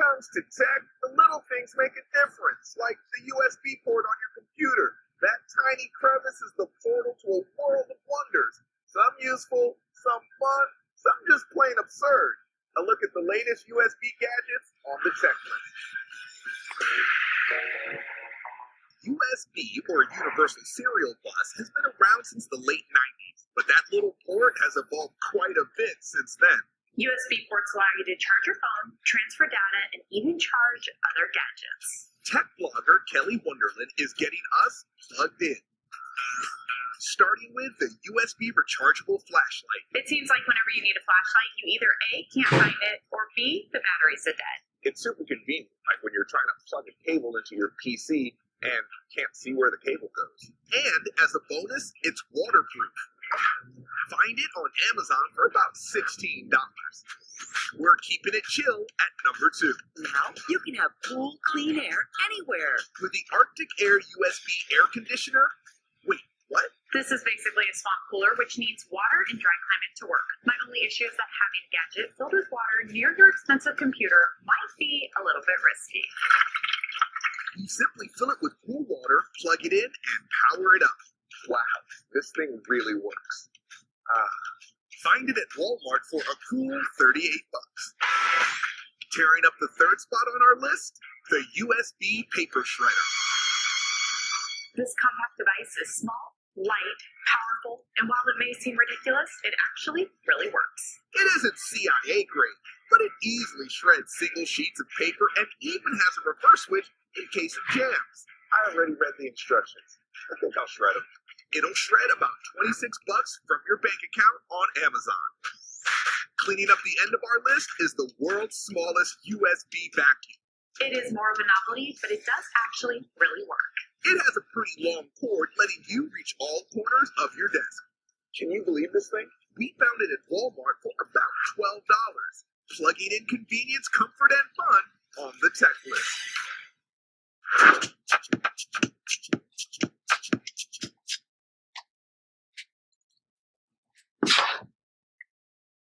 comes to tech, the little things make a difference, like the USB port on your computer. That tiny crevice is the portal to a world of wonders. Some useful, some fun, some just plain absurd. A look at the latest USB gadgets on the checklist. USB, or Universal Serial Bus, has been around since the late 90s, but that little port has evolved quite a bit since then. USB ports allow you to charge your phone, transfer data, and even charge other gadgets. Tech blogger Kelly Wonderland is getting us plugged in. Starting with the USB rechargeable flashlight. It seems like whenever you need a flashlight, you either A, can't find it, or B, the batteries are dead. It's super convenient, like when you're trying to plug a cable into your PC and can't see where the cable goes. And as a bonus, it's waterproof. Find it on Amazon for about $16. We're keeping it chill at number two. Now you can have cool, clean air anywhere. With the Arctic Air USB air conditioner. Wait, what? This is basically a swamp cooler, which needs water and dry climate to work. My only issue is that having a gadget filled with water near your expensive computer might be a little bit risky. You simply fill it with cool water, plug it in, and power it up. Wow, this thing really works. Find it at Walmart for a cool 38 bucks. Tearing up the third spot on our list, the USB paper shredder. This compact device is small, light, powerful, and while it may seem ridiculous, it actually really works. It isn't CIA grade, but it easily shreds single sheets of paper and even has a reverse switch in case of jams. I already read the instructions. I think I'll shred them. It'll shred about 26 bucks from your bank account on Amazon. Cleaning up the end of our list is the world's smallest USB vacuum. It is more of a novelty, but it does actually really work. It has a pretty long cord, letting you reach all corners of your desk. Can you believe this thing? We found it at Walmart for about $12. Plugging in convenience, comfort, and fun on the tech list.